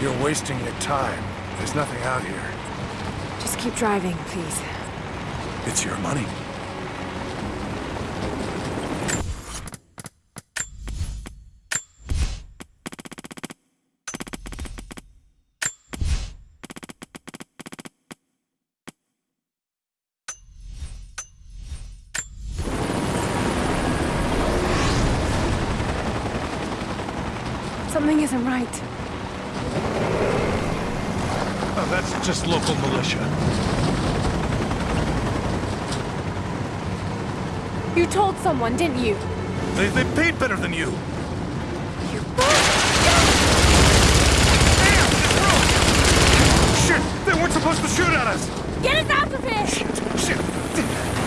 You're wasting your time. There's nothing out here. Just keep driving, please. It's your money. Something isn't right. Oh, that's just local militia. You told someone, didn't you? They, they paid better than you. You... Shit! They weren't supposed to shoot at us! Get us out of here! Shit! Shit!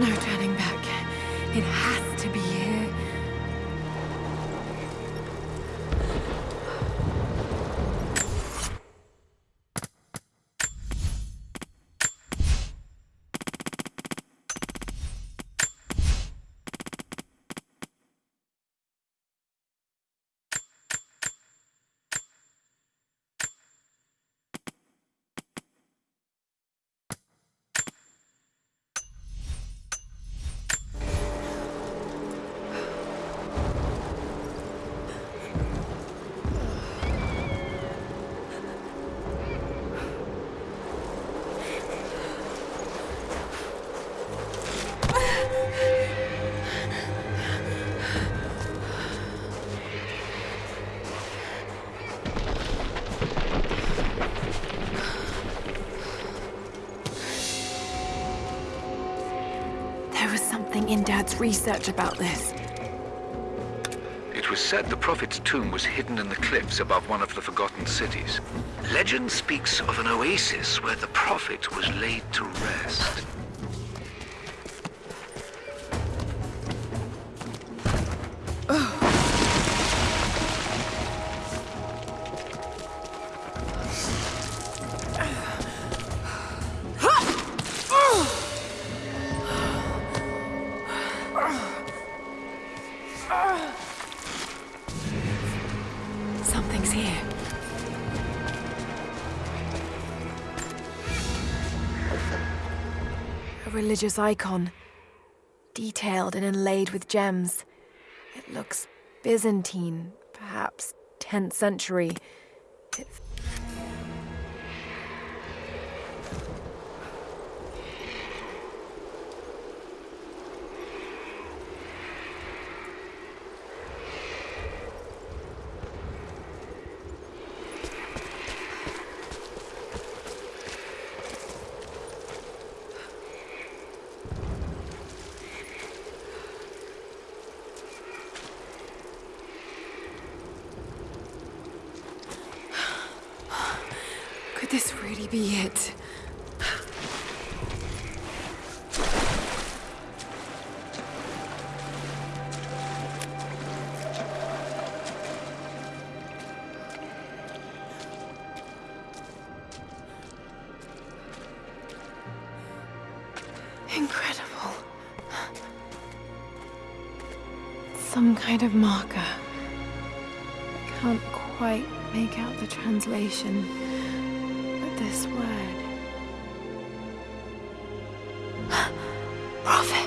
No turning back. It has in Dad's research about this. It was said the Prophet's tomb was hidden in the cliffs above one of the forgotten cities. Legend speaks of an oasis where the Prophet was laid to rest. Something's here. A religious icon. Detailed and inlaid with gems. It looks Byzantine, perhaps 10th century. This really be it? Incredible. Some kind of marker. Can't quite make out the translation this word. Prophet.